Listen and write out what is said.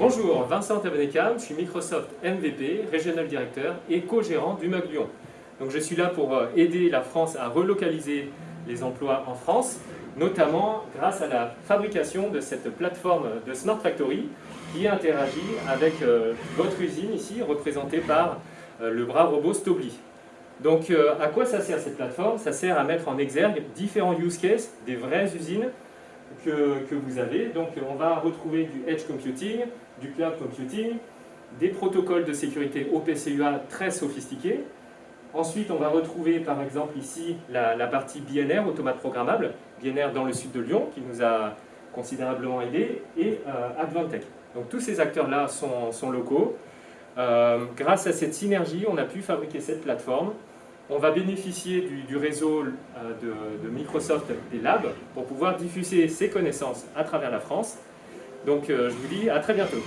Bonjour, Vincent Tabenekam, je suis Microsoft MVP, Regional Director et co-gérant du MUG Lyon. Donc je suis là pour euh, aider la France à relocaliser les emplois en France, notamment grâce à la fabrication de cette plateforme de Smart Factory qui interagit avec euh, votre usine ici, représentée par euh, le bras robot Stobli. Donc à quoi ça sert cette plateforme? Ça sert à mettre en exergue différents use cases des vraies usines que, vous avez. Donc on va retrouver du edge computing, du cloud computing, des protocoles de sécurité OPCUA très sophistiqués. Ensuite, on va retrouver par exemple ici la, partie BNR, automate programmable, BNR dans le sud de Lyon, qui nous a considérablement aidé, et euh, Advantech. Donc tous ces acteurs-là sont, locaux. Euh, grâce à cette synergie, on a pu fabriquer cette plateforme on va bénéficier du, réseau euh, de, Microsoft des labs pour pouvoir diffuser ces connaissances à travers la France. Donc euh, je vous dis à très bientôt.